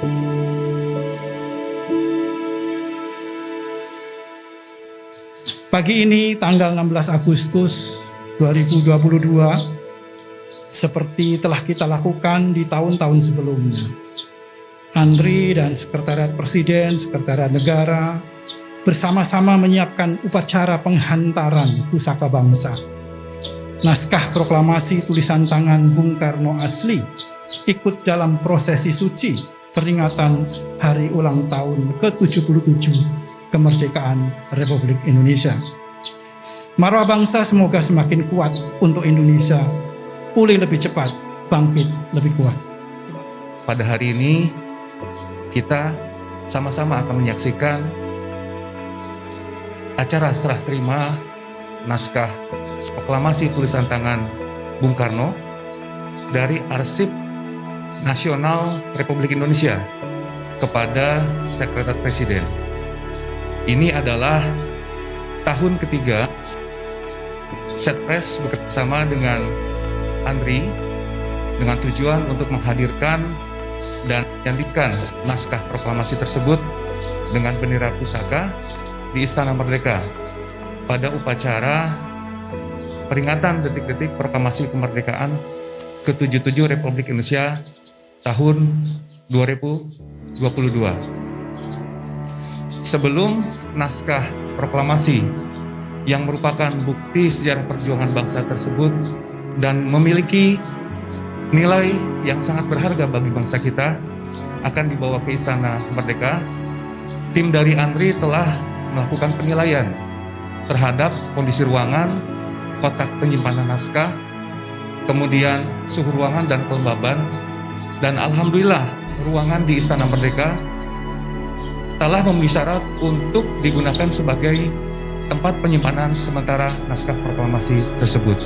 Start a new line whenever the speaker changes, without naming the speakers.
Pagi ini tanggal 16 Agustus 2022 seperti telah kita lakukan di tahun-tahun sebelumnya. Andri dan Sekretariat Presiden, Sekretariat Negara bersama-sama menyiapkan upacara penghantaran pusaka bangsa. Naskah proklamasi tulisan tangan Bung Karno asli ikut dalam prosesi suci peringatan hari ulang tahun ke-77 kemerdekaan Republik Indonesia. Marwah bangsa semoga semakin kuat untuk Indonesia, pulih lebih cepat, bangkit lebih kuat.
Pada hari ini, kita sama-sama akan menyaksikan acara serah terima naskah proklamasi tulisan tangan Bung Karno dari Arsip Nasional Republik Indonesia kepada Sekretariat Presiden. Ini adalah tahun ketiga Setpres bekerjasama dengan Andri dengan tujuan untuk menghadirkan dan menyantikan naskah proklamasi tersebut dengan bendera pusaka di Istana Merdeka pada upacara peringatan detik-detik proklamasi kemerdekaan ke-77 Republik Indonesia tahun 2022 sebelum naskah proklamasi yang merupakan bukti sejarah perjuangan bangsa tersebut dan memiliki nilai yang sangat berharga bagi bangsa kita akan dibawa ke Istana Merdeka. Tim dari Andri telah melakukan penilaian terhadap kondisi ruangan, kotak penyimpanan naskah, kemudian suhu ruangan dan kelembaban, dan Alhamdulillah ruangan di Istana Merdeka telah memenuhi syarat untuk digunakan sebagai tempat penyimpanan sementara naskah proklamasi tersebut.